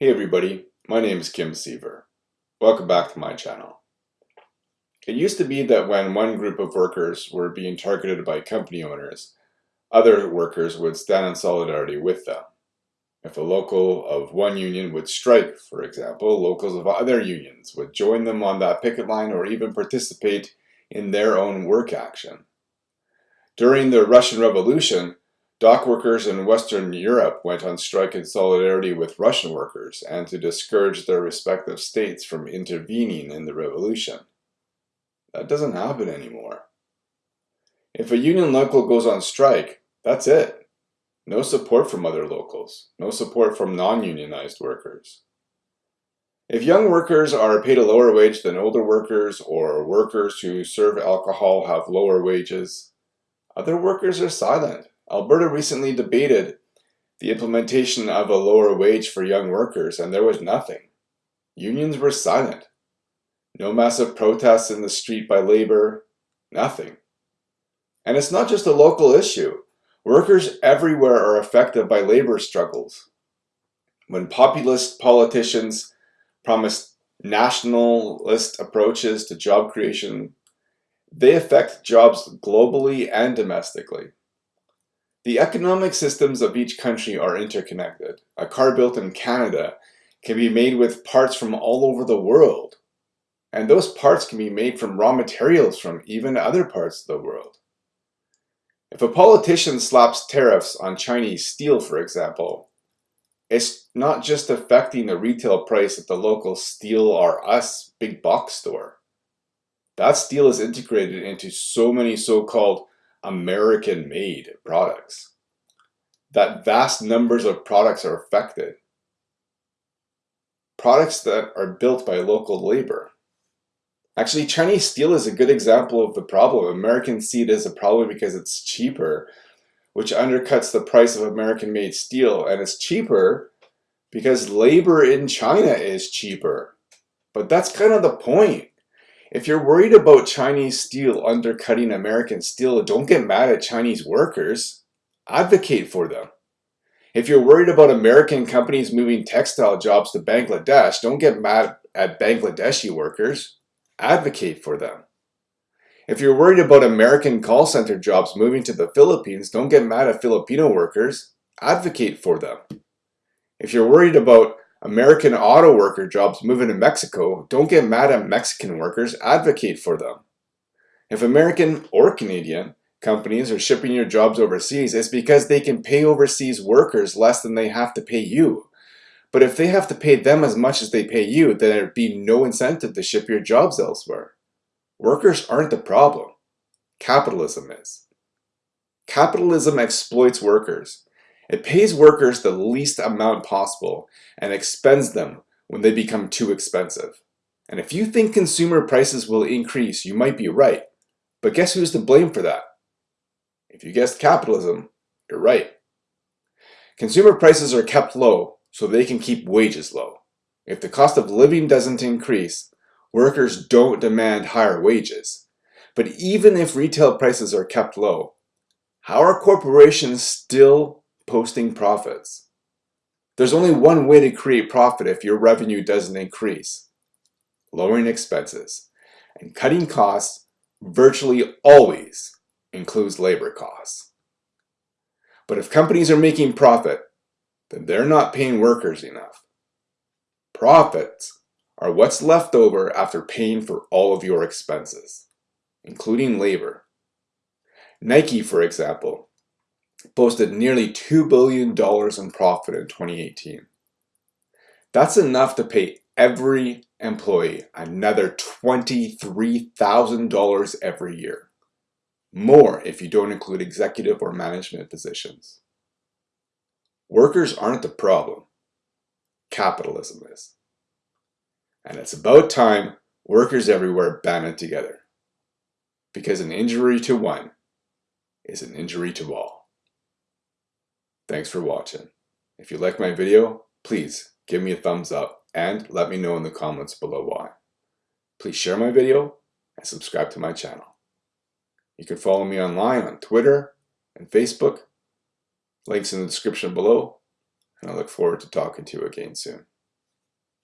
Hey everybody, my name is Kim Seaver. Welcome back to my channel. It used to be that when one group of workers were being targeted by company owners, other workers would stand in solidarity with them. If a local of one union would strike, for example, locals of other unions would join them on that picket line or even participate in their own work action. During the Russian Revolution, Dock workers in Western Europe went on strike in solidarity with Russian workers and to discourage their respective states from intervening in the revolution. That doesn't happen anymore. If a union local goes on strike, that's it. No support from other locals, no support from non-unionized workers. If young workers are paid a lower wage than older workers or workers who serve alcohol have lower wages, other workers are silent Alberta recently debated the implementation of a lower wage for young workers, and there was nothing. Unions were silent. No massive protests in the street by labor, nothing. And it's not just a local issue. Workers everywhere are affected by labor struggles. When populist politicians promise nationalist approaches to job creation, they affect jobs globally and domestically. The economic systems of each country are interconnected. A car built in Canada can be made with parts from all over the world. And those parts can be made from raw materials from even other parts of the world. If a politician slaps tariffs on Chinese steel, for example, it's not just affecting the retail price at the local Steel R Us big box store. That steel is integrated into so many so-called American-made products. That vast numbers of products are affected. Products that are built by local labor. Actually, Chinese steel is a good example of the problem. American seed is a problem because it's cheaper, which undercuts the price of American-made steel. And it's cheaper because labor in China is cheaper. But that's kind of the point. If you're worried about Chinese steel undercutting American steel, don't get mad at Chinese workers. Advocate for them. If you're worried about American companies moving textile jobs to Bangladesh, don't get mad at Bangladeshi workers. Advocate for them. If you're worried about American call center jobs moving to the Philippines, don't get mad at Filipino workers. Advocate for them. If you're worried about American auto worker jobs moving to Mexico, don't get mad at Mexican workers, advocate for them. If American or Canadian companies are shipping your jobs overseas, it's because they can pay overseas workers less than they have to pay you. But if they have to pay them as much as they pay you, then there'd be no incentive to ship your jobs elsewhere. Workers aren't the problem. Capitalism is. Capitalism exploits workers. It pays workers the least amount possible and expends them when they become too expensive. And if you think consumer prices will increase, you might be right. But guess who's to blame for that? If you guessed capitalism, you're right. Consumer prices are kept low so they can keep wages low. If the cost of living doesn't increase, workers don't demand higher wages. But even if retail prices are kept low, how are corporations still posting profits. There's only one way to create profit if your revenue doesn't increase. Lowering expenses. And cutting costs virtually always includes labor costs. But if companies are making profit, then they're not paying workers enough. Profits are what's left over after paying for all of your expenses, including labor. Nike, for example, posted nearly $2 billion in profit in 2018. That's enough to pay every employee another $23,000 every year. More if you don't include executive or management positions. Workers aren't the problem. Capitalism is. And it's about time workers everywhere banded together. Because an injury to one is an injury to all. Thanks for watching. If you like my video, please give me a thumbs up and let me know in the comments below why. Please share my video and subscribe to my channel. You can follow me online on Twitter and Facebook. Links in the description below. And I look forward to talking to you again soon.